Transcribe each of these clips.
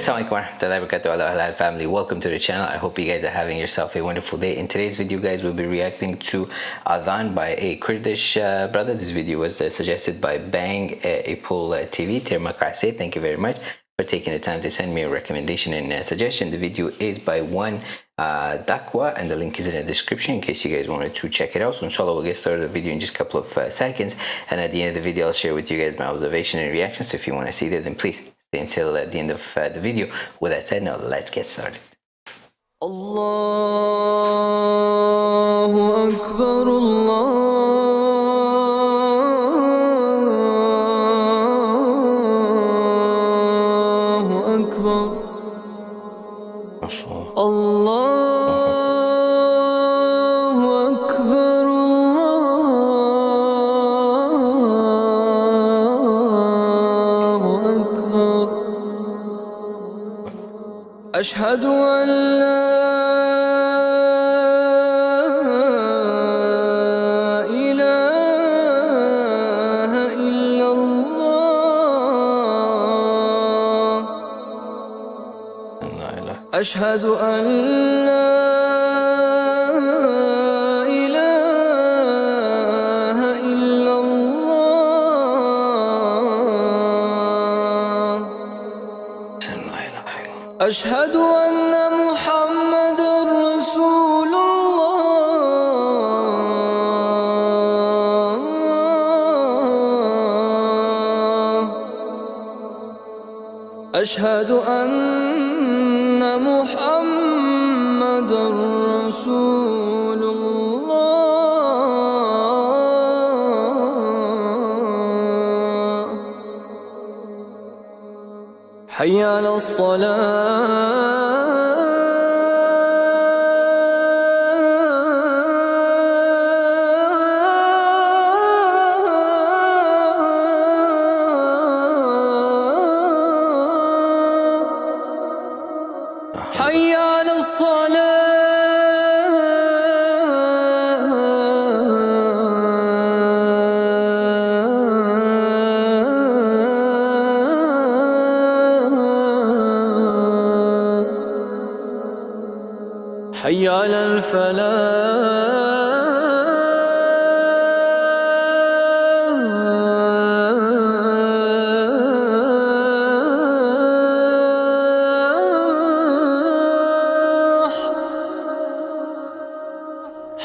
Assalamualaikum family. Welcome to the channel. I hope you guys are having yourself a wonderful day. In today's video guys we'll be reacting to Adhan by a Kurdish uh, brother. This video was uh, suggested by Bang uh, Apple uh, TV thank you very much for taking the time to send me a recommendation and a suggestion. The video is by one uh, Dakwa and the link is in the description in case you guys wanted to check it out. So inshallah we'll get started the video in just a couple of uh, seconds and at the end of the video I'll share with you guys my observation and reactions. So if you want to see that then please stay until uh, the end of uh, the video. With that said now let's get started. Allahu Akbar Allah الله أكبر الله أكبر. أشهد أن لا أشهد أن لا إله إلا الله. أشهد أن أشهد أن محمد رسول الله. حي على الصلاة. حي على الفلاح.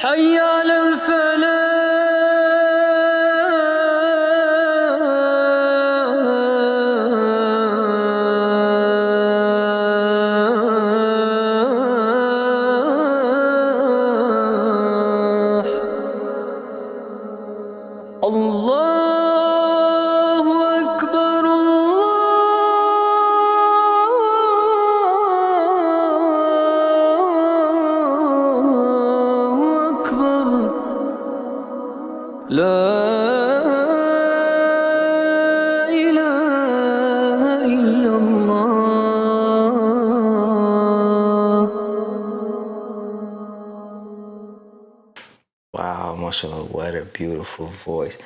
حي على الفلاح. لا إله إلا الله Wow, mashallah, what a beautiful voice.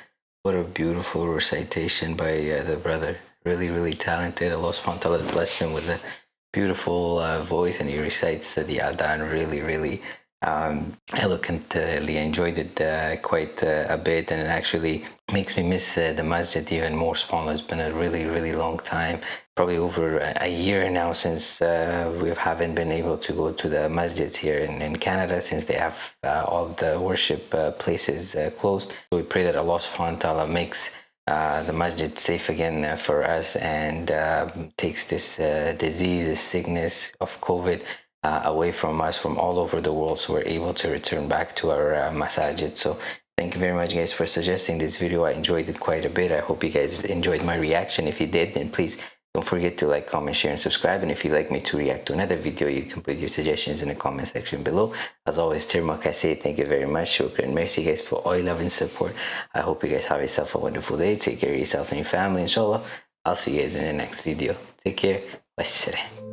What a beautiful recitation by uh, the brother. Really, really talented. Allah subhanahu wa ta'ala blessed him with a beautiful uh, voice and he recites uh, the Adhan really, really um, eloquently. enjoyed it uh, quite uh, a bit and it actually makes me miss uh, the masjid even more. It's been a really, really long time. Probably over a year now since uh, we haven't been able to go to the masjids here in, in Canada since they have uh, all the worship uh, places uh, closed. We pray that Allah subhanahu wa ta'ala makes uh, the masjid safe again uh, for us and um takes this uh, disease, this sickness of COVID uh, away from us from all over the world so we're able to return back to our uh, masajid. So thank you very much guys for suggesting this video. I enjoyed it quite a bit. I hope you guys enjoyed my reaction. If you did, then please don't forget to like, comment, share, and subscribe. And if you'd like me to react to another video, you can put your suggestions in the comment section below. As always, Tirmak, I say thank you very much. Shukran. Merci guys for all your love and support. I hope you guys have yourself a wonderful day. Take care of yourself and your family, inshallah. I'll see you guys in the next video. Take care. Wassalam.